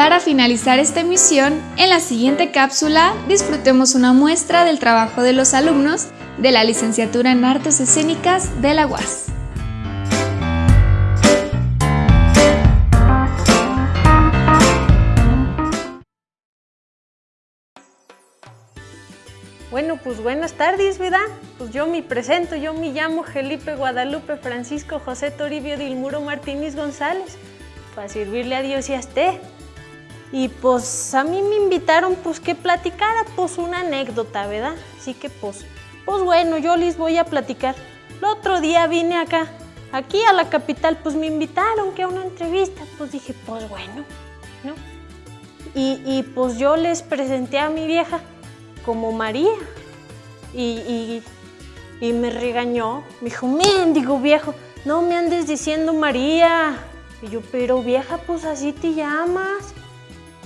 Para finalizar esta emisión, en la siguiente cápsula disfrutemos una muestra del trabajo de los alumnos de la licenciatura en Artes Escénicas de la UAS. Bueno, pues buenas tardes, ¿verdad? Pues yo me presento, yo me llamo Felipe Guadalupe Francisco José Toribio Dilmuro Martínez González, para servirle a Dios y a usted. Y pues a mí me invitaron pues que platicara pues una anécdota, ¿verdad? Así que pues, pues bueno, yo les voy a platicar. El otro día vine acá, aquí a la capital, pues me invitaron que a una entrevista, pues dije, pues bueno, ¿no? Y, y pues yo les presenté a mi vieja como María y, y, y me regañó, me dijo, mendigo viejo, no me andes diciendo María. Y yo, pero vieja, pues así te llamas.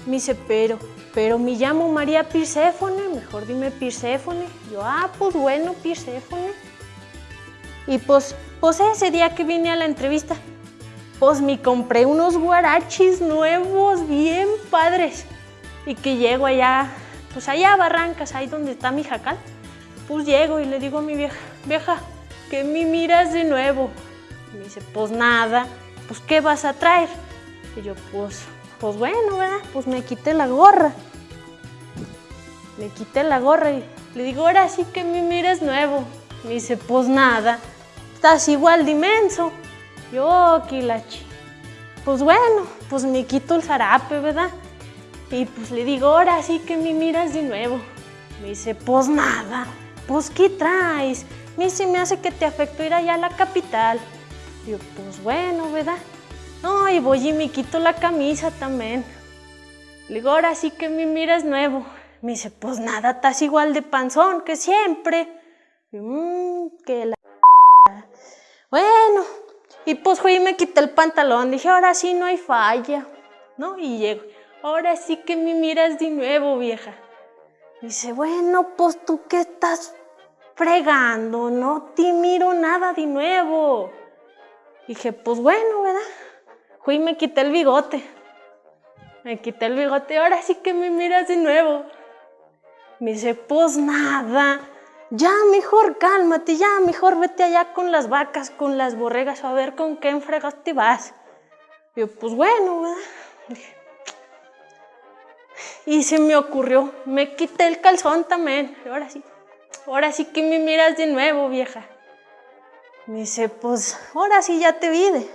Me dice, pero, pero me llamo María Pirséfone, mejor dime Pirséfone. Yo, ah, pues bueno, Pirséfone. Y pues, pues ese día que vine a la entrevista, pues me compré unos guarachis nuevos, bien padres. Y que llego allá, pues allá a Barrancas, ahí donde está mi jacal. Pues llego y le digo a mi vieja, vieja, que me miras de nuevo. Me dice, pues nada, pues ¿qué vas a traer? Y yo, pues, pues bueno, ¿verdad? Pues me quité la gorra. Me quité la gorra y le digo, ahora sí que me mires nuevo. Me dice, pues nada, estás igual de inmenso. Yo, Kilachi. Pues bueno, pues me quito el zarape, ¿verdad? Y pues le digo, ahora sí que me miras de nuevo. Me dice, pues nada, pues ¿qué traes? Me dice, me hace que te afectó ir allá a la capital. Yo, pues bueno, ¿verdad? No, y voy y me quito la camisa también. Le digo, ahora sí que me miras nuevo. Me dice, pues nada, estás igual de panzón que siempre. Mmm, que la... Bueno, y pues fui y me quité el pantalón. Dije, ahora sí no hay falla. ¿No? Y llego, ahora sí que me miras de nuevo, vieja. Dice, bueno, pues tú qué estás fregando, no te miro nada de nuevo. Dije, pues bueno, ¿verdad? Fui y me quité el bigote. Me quité el bigote, ahora sí que me miras de nuevo. Me dice, pues nada, ya mejor cálmate, ya mejor vete allá con las vacas, con las borregas, a ver con qué enfregas te vas. yo, pues bueno, ¿verdad? Y se me ocurrió, me quité el calzón también, ahora sí, ahora sí que me miras de nuevo, vieja. Me dice, pues ahora sí ya te vi,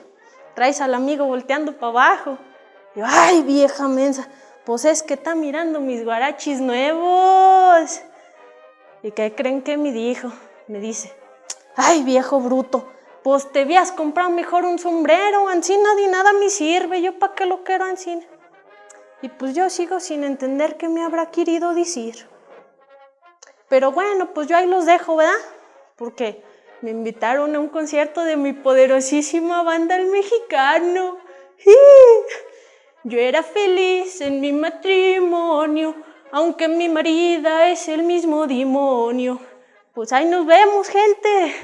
traes al amigo volteando para abajo. yo, ay, vieja mensa, pues es que está mirando mis guarachis nuevos. ¿Y qué creen que me dijo? Me dice, ay, viejo bruto, pues te habías comprado mejor un sombrero, ancina de nada me sirve, yo para qué lo quiero ancina. Y pues yo sigo sin entender qué me habrá querido decir. Pero bueno, pues yo ahí los dejo, ¿verdad? Porque me invitaron a un concierto de mi poderosísima banda El Mexicano. Yo era feliz en mi matrimonio, aunque mi marida es el mismo demonio. Pues ahí nos vemos, gente.